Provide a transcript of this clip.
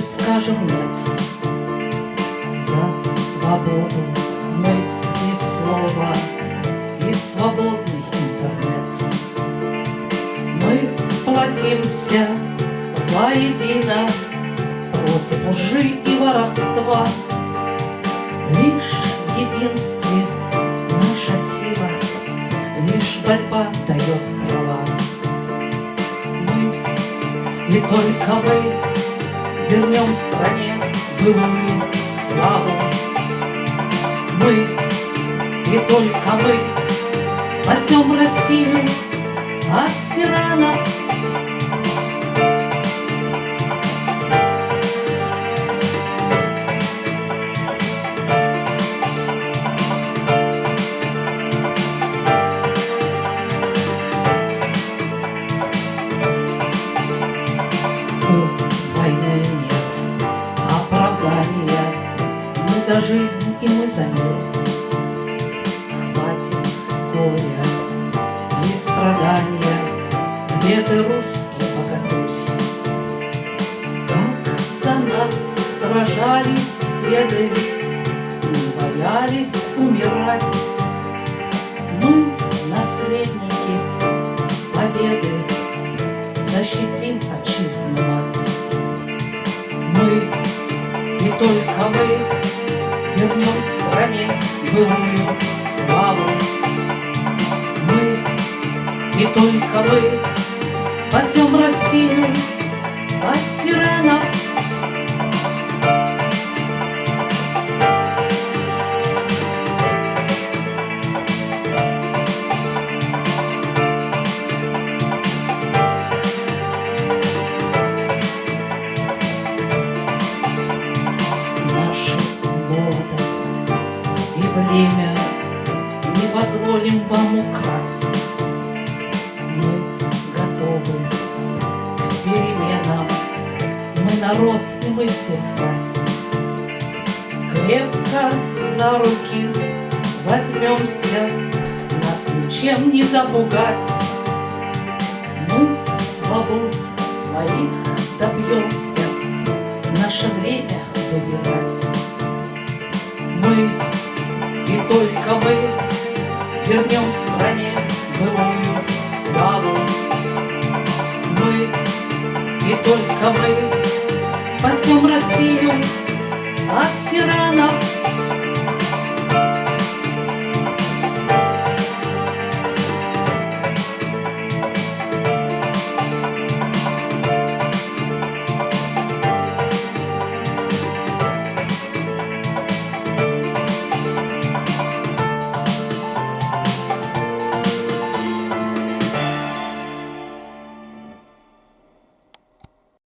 Беззаконию скажем нет За свободу мысли, слова И свободный интернет. Мы сплотимся воедино Против лжи и воровства. Лишь в единстве наша сила Лишь борьба дает права. Мы и только мы Вернем стране былую славу. Мы и только мы Спасем Россию от тиранов оправдания Мы за жизнь и мы за мир. Хватит горя и страдания. Где ты, русский богатырь? Как за нас сражались деды Не боялись умирать стране былую славу. Мы и только мы Спасем Россию от тиранов позволим вам украсть. Мы готовы к переменам, Мы народ, и мы здесь власть. Крепко за руки возьмемся, Нас ничем не запугать. Мы свобод своих добьемся, Наше время выбирать. Мы и только мы Вернем стране былую славу. Мы и только мы Спасем Россию